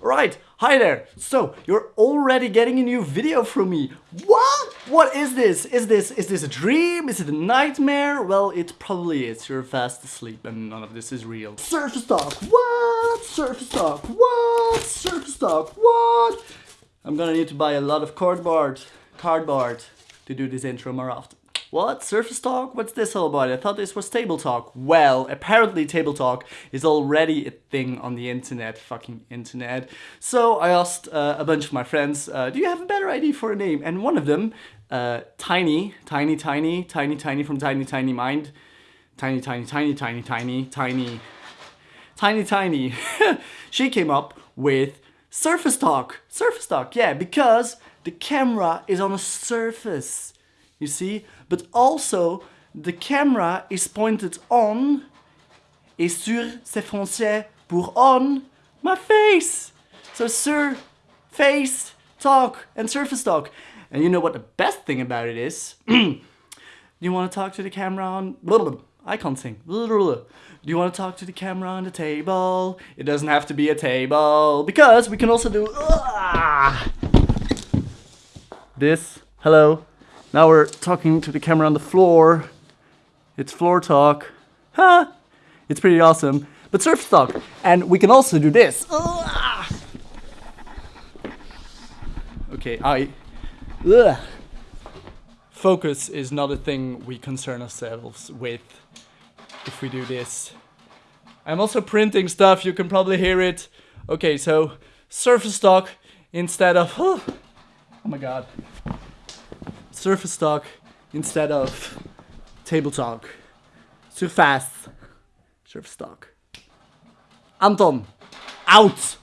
Right, hi there. So, you're already getting a new video from me. What? What is this? Is this is this a dream? Is it a nightmare? Well, it probably is. You're fast asleep and none of this is real. Surface Talk. What? Surface Talk. What? Surface Talk. What? I'm gonna need to buy a lot of cardboard, cardboard to do this intro more often. What? Surface Talk? What's this all about? I thought this was Table Talk. Well, apparently Table Talk is already a thing on the internet, fucking internet. So I asked uh, a bunch of my friends, uh, do you have a better idea for a name? And one of them, uh, Tiny, Tiny, Tiny, Tiny, Tiny from Tiny, Tiny Mind, Tiny, Tiny, Tiny, Tiny, Tiny, Tiny, Tiny, Tiny, she came up with Surface Talk. Surface Talk, yeah, because the camera is on a surface you see? But also, the camera is pointed on et sur c'est français pour on my face. So sur, face, talk, and surface talk. And you know what the best thing about it is? Do you want to talk to the camera on... I can't sing. Do you want to talk to the camera on the table? It doesn't have to be a table. Because we can also do... Ah! This. Hello. Now we're talking to the camera on the floor. It's floor talk. Ha! It's pretty awesome. But surf talk. And we can also do this. Ah! Okay, I... Ugh. Focus is not a thing we concern ourselves with if we do this. I'm also printing stuff, you can probably hear it. Okay, so surface talk instead of... Oh, oh my god surface talk instead of table talk. Surface. Surface talk. Anton, out!